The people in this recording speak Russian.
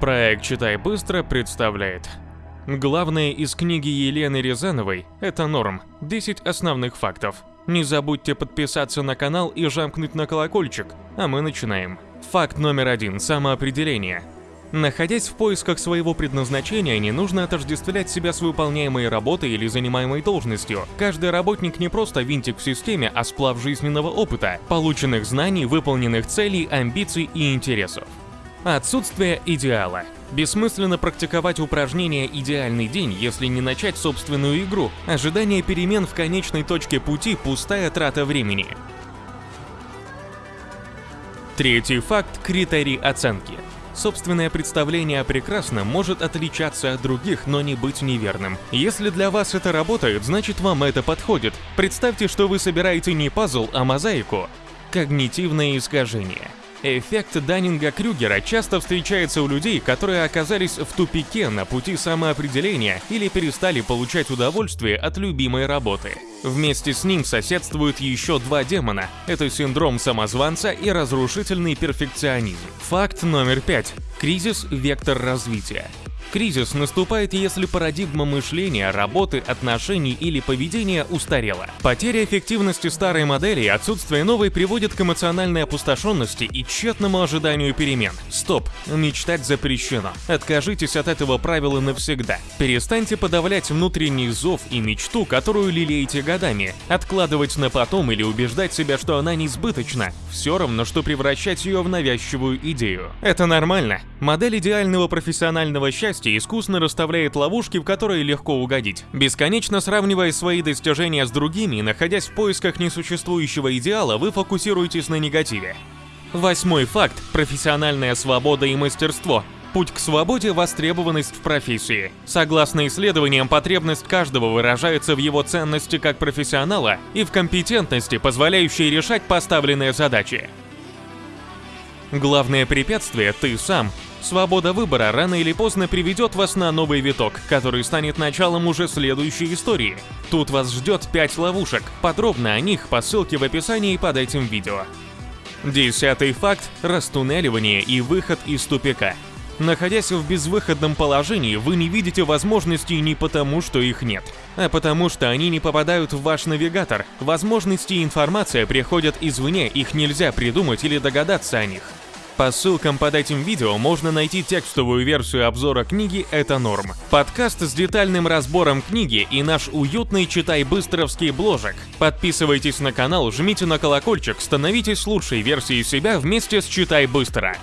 Проект «Читай быстро» представляет. Главное из книги Елены Рязановой – это норм. 10 основных фактов. Не забудьте подписаться на канал и жамкнуть на колокольчик, а мы начинаем. Факт номер один – самоопределение. Находясь в поисках своего предназначения, не нужно отождествлять себя с выполняемой работой или занимаемой должностью. Каждый работник не просто винтик в системе, а сплав жизненного опыта, полученных знаний, выполненных целей, амбиций и интересов. Отсутствие идеала. Бессмысленно практиковать упражнение «Идеальный день», если не начать собственную игру. Ожидание перемен в конечной точке пути – пустая трата времени. Третий факт – критерий оценки. Собственное представление о прекрасном может отличаться от других, но не быть неверным. Если для вас это работает, значит вам это подходит. Представьте, что вы собираете не пазл, а мозаику. Когнитивное искажение. Эффект Даннинга-Крюгера часто встречается у людей, которые оказались в тупике на пути самоопределения или перестали получать удовольствие от любимой работы. Вместе с ним соседствуют еще два демона – это синдром самозванца и разрушительный перфекционизм. Факт номер пять. Кризис – вектор развития. Кризис наступает, если парадигма мышления, работы, отношений или поведения устарела. Потеря эффективности старой модели и отсутствие новой приводит к эмоциональной опустошенности и тщетному ожиданию перемен. Стоп, мечтать запрещено. Откажитесь от этого правила навсегда. Перестаньте подавлять внутренний зов и мечту, которую лелеете годами. Откладывать на потом или убеждать себя, что она несбыточна. Все равно, что превращать ее в навязчивую идею. Это нормально. Модель идеального профессионального счастья счастья искусно расставляет ловушки, в которые легко угодить. Бесконечно сравнивая свои достижения с другими и находясь в поисках несуществующего идеала, вы фокусируетесь на негативе. Восьмой факт – профессиональная свобода и мастерство. Путь к свободе – востребованность в профессии. Согласно исследованиям, потребность каждого выражается в его ценности как профессионала и в компетентности, позволяющей решать поставленные задачи. Главное препятствие – ты сам. Свобода выбора рано или поздно приведет вас на новый виток, который станет началом уже следующей истории. Тут вас ждет 5 ловушек. Подробно о них по ссылке в описании под этим видео. Десятый факт – растуннеливание и выход из тупика. Находясь в безвыходном положении, вы не видите возможностей не потому, что их нет, а потому что они не попадают в ваш навигатор. Возможности и информация приходят извне, их нельзя придумать или догадаться о них. По ссылкам под этим видео можно найти текстовую версию обзора книги «Это норм», подкаст с детальным разбором книги и наш уютный читай-быстровский бложек. Подписывайтесь на канал, жмите на колокольчик, становитесь лучшей версией себя вместе с «Читай быстро».